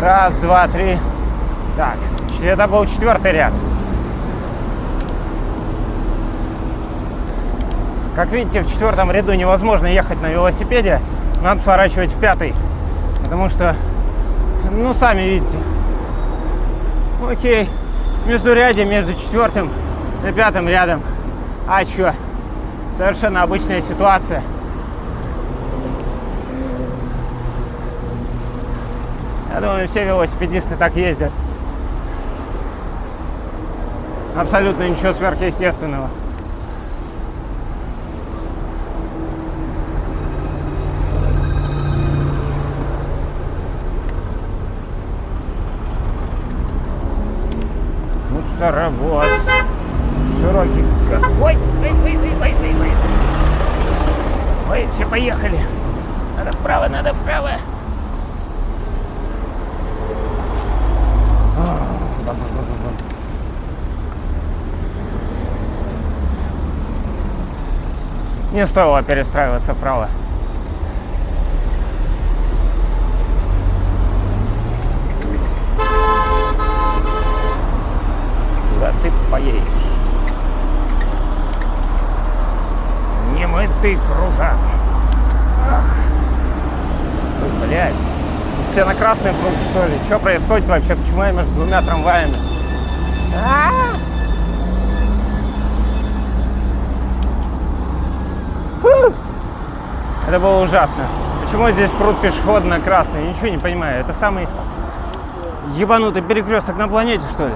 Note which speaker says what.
Speaker 1: Раз, два, три. Так, это был четвертый ряд. Как видите, в четвертом ряду невозможно ехать на велосипеде. Надо сворачивать в пятый. Потому что, ну, сами видите. Окей. Между рядом, между четвертым и пятым рядом. А что? Совершенно обычная ситуация. Я думаю, все велосипедисты так ездят. Абсолютно ничего сверхъестественного. Мусоровоз. Широкий. Ой, ой, ой, ой, ой, ой, ой. Ой, все, поехали. Надо вправо, надо вправо. Не стоило перестраиваться вправо. Куда ты поедешь? Не мытый крузак. Ах. Ой, блядь. Все на красный круг, что ли? Что происходит вообще? Почему я между двумя трамваями? А-а-а! Фу! Это было ужасно. Почему здесь пруд пешехода на красный? Я ничего не понимаю. Это самый ебанутый перекресток на планете, что ли?